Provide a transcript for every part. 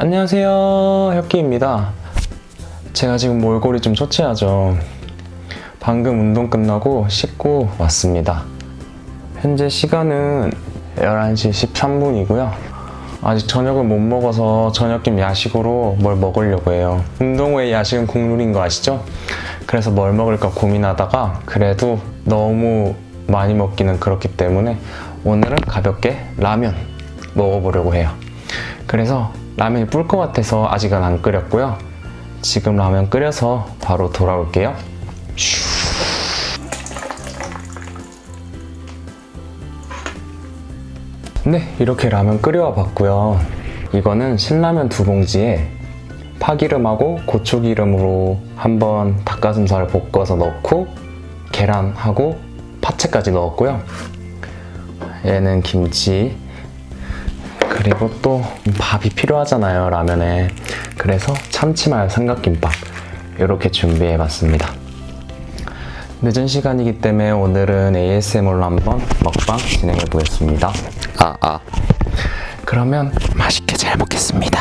안녕하세요 혁기입니다. 제가 지금 몰골이 좀 초췌하죠. 방금 운동 끝나고 씻고 왔습니다. 현재 시간은 11시 13분이고요. 아직 저녁을 못 먹어서 저녁김 야식으로 뭘 먹으려고 해요. 운동 후에 야식은 국룰인 거 아시죠? 그래서 뭘 먹을까 고민하다가 그래도 너무 많이 먹기는 그렇기 때문에 오늘은 가볍게 라면 먹어보려고 해요. 그래서 라면이 불 것 같아서 아직은 안 끓였고요. 지금 라면 끓여서 바로 돌아올게요. 슈. 네, 이렇게 라면 끓여와 봤고요. 이거는 신라면 두 봉지에 파기름하고 고추기름으로 한번 닭가슴살을 볶아서 넣고 계란하고 파채까지 넣었고요. 얘는 김치, 그리고 또 밥이 필요하잖아요 라면에. 그래서 참치마요 삼각김밥 이렇게 준비해봤습니다. 늦은 시간이기 때문에 오늘은 ASMR로 한번 먹방 진행해보겠습니다. 아 아. 그러면 맛있게 잘 먹겠습니다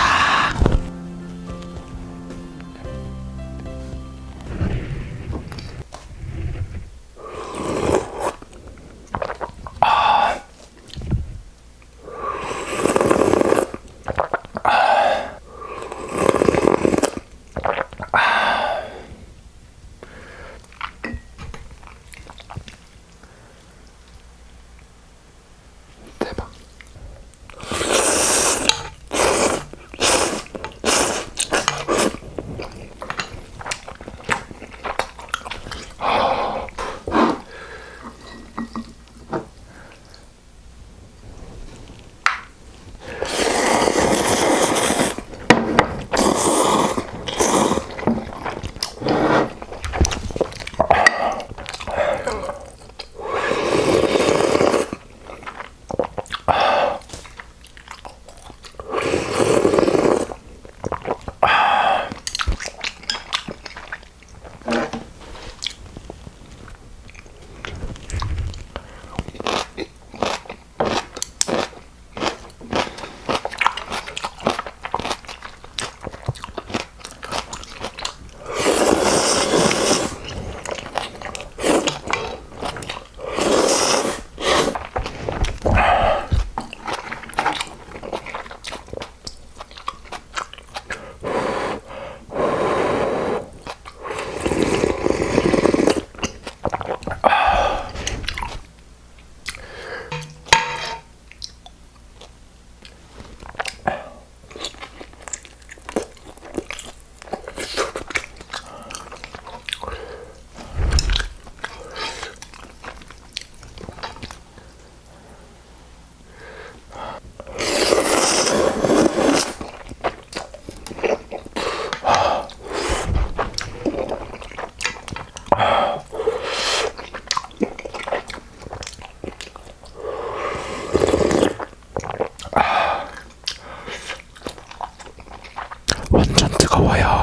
Hawaii.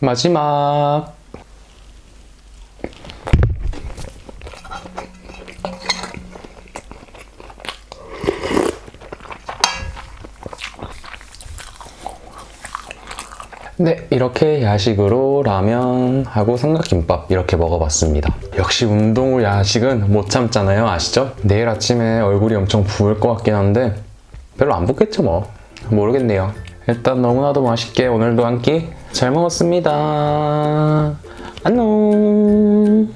마지막 네, 이렇게 야식으로 라면하고 삼각김밥 이렇게 먹어봤습니다. 역시 운동 후 야식은 못 참잖아요. 아시죠? 내일 아침에 얼굴이 엄청 부을 것 같긴 한데 별로 안 붓겠죠 뭐. 모르겠네요. 일단 너무나도 맛있게 오늘도 한 끼 잘 먹었습니다. 안녕